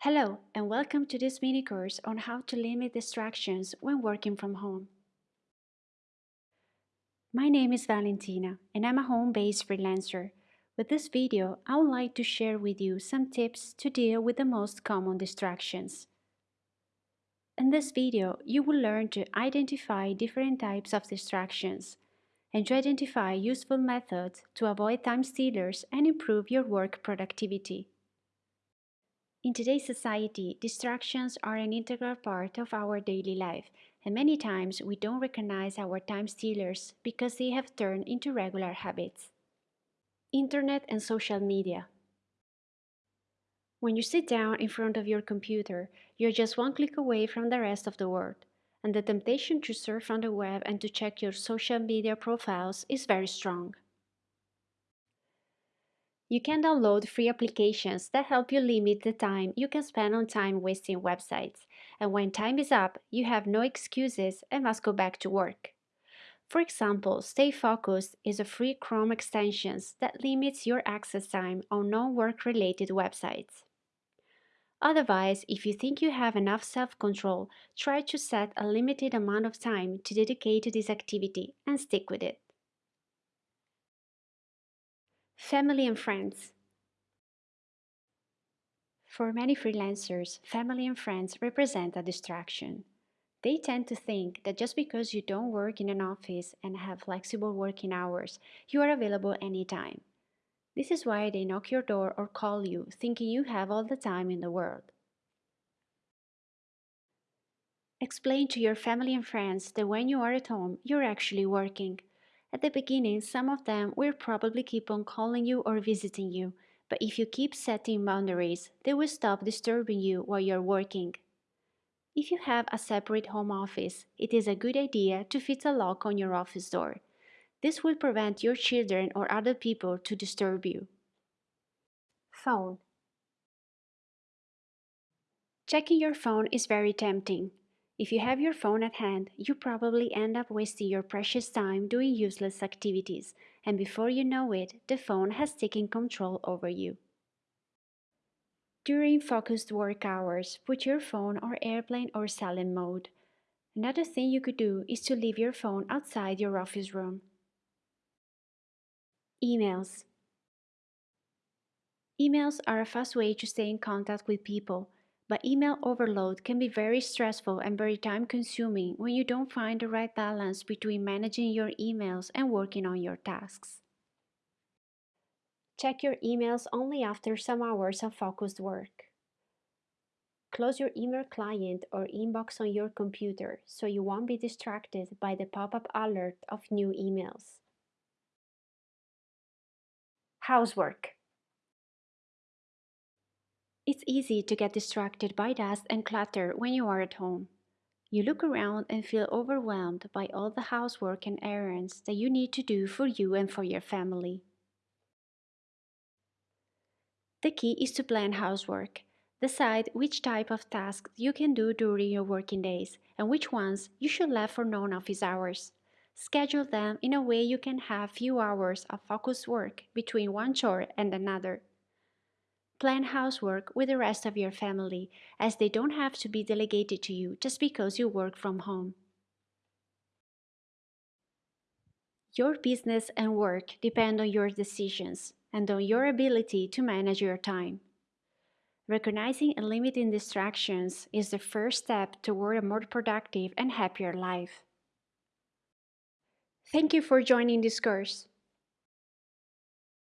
Hello and welcome to this mini course on how to limit distractions when working from home. My name is Valentina and I'm a home-based freelancer. With this video, I would like to share with you some tips to deal with the most common distractions. In this video, you will learn to identify different types of distractions and to identify useful methods to avoid time stealers and improve your work productivity. In today's society, distractions are an integral part of our daily life, and many times we don't recognize our time stealers because they have turned into regular habits. Internet and social media. When you sit down in front of your computer, you're just one click away from the rest of the world, and the temptation to surf on the web and to check your social media profiles is very strong. You can download free applications that help you limit the time you can spend on time wasting websites. And when time is up, you have no excuses and must go back to work. For example, Stay Focused is a free Chrome extension that limits your access time on non-work related websites. Otherwise, if you think you have enough self-control, try to set a limited amount of time to dedicate to this activity and stick with it. Family and friends. For many freelancers, family and friends represent a distraction. They tend to think that just because you don't work in an office and have flexible working hours, you are available anytime. This is why they knock your door or call you, thinking you have all the time in the world. Explain to your family and friends that when you are at home, you're actually working. At the beginning, some of them will probably keep on calling you or visiting you, but if you keep setting boundaries, they will stop disturbing you while you're working. If you have a separate home office, it is a good idea to fit a lock on your office door. This will prevent your children or other people to disturb you. Phone Checking your phone is very tempting. If you have your phone at hand, you probably end up wasting your precious time doing useless activities, and before you know it, the phone has taken control over you. During focused work hours, put your phone on airplane or silent mode. Another thing you could do is to leave your phone outside your office room. Emails Emails are a fast way to stay in contact with people, but email overload can be very stressful and very time consuming when you don't find the right balance between managing your emails and working on your tasks. Check your emails only after some hours of focused work. Close your email client or inbox on your computer so you won't be distracted by the pop-up alert of new emails. Housework it's easy to get distracted by dust and clutter when you are at home. You look around and feel overwhelmed by all the housework and errands that you need to do for you and for your family. The key is to plan housework. Decide which type of tasks you can do during your working days and which ones you should leave for non-office hours. Schedule them in a way you can have few hours of focused work between one chore and another. Plan housework with the rest of your family, as they don't have to be delegated to you just because you work from home. Your business and work depend on your decisions and on your ability to manage your time. Recognizing and limiting distractions is the first step toward a more productive and happier life. Thank you for joining this course.